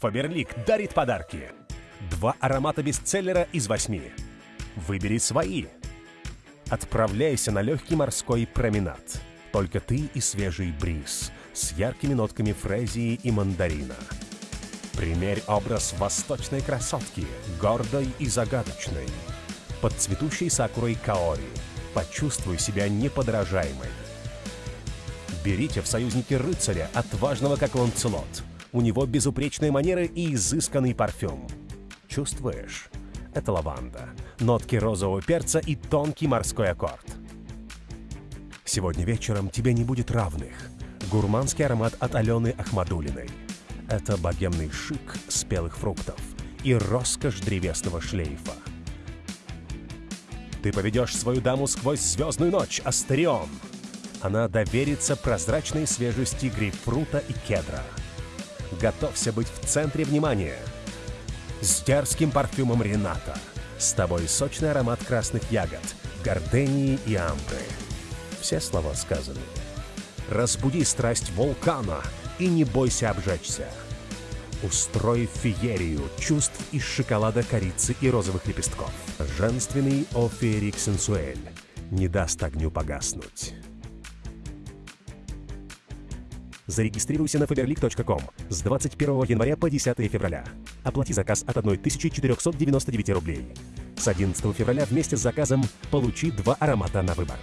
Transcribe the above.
Фаберлик дарит подарки. Два аромата бестселлера из восьми. Выбери свои. Отправляйся на легкий морской променад. Только ты и свежий бриз с яркими нотками фрезии и мандарина. Примерь образ восточной красотки, гордой и загадочной. Под цветущей сакурой каори. Почувствуй себя неподражаемой. Берите в союзники рыцаря, отважного как ланцелот. У него безупречные манеры и изысканный парфюм. Чувствуешь? Это лаванда, нотки розового перца и тонкий морской аккорд. Сегодня вечером тебе не будет равных. Гурманский аромат от Алены Ахмадулиной. Это богемный шик спелых фруктов и роскошь древесного шлейфа. Ты поведешь свою даму сквозь звездную ночь, Астерион. Она доверится прозрачной свежести грейпфрута и кедра. Готовься быть в центре внимания. С дерзким парфюмом Рената. С тобой сочный аромат красных ягод, гордении и амбры. Все слова сказаны. Разбуди страсть вулкана и не бойся обжечься. Устрой феерию чувств из шоколада, корицы и розовых лепестков. Женственный оферик сенсуэль не даст огню погаснуть. Зарегистрируйся на faberlic.com с 21 января по 10 февраля. Оплати заказ от 1499 рублей. С 11 февраля вместе с заказом получи два аромата на выбор.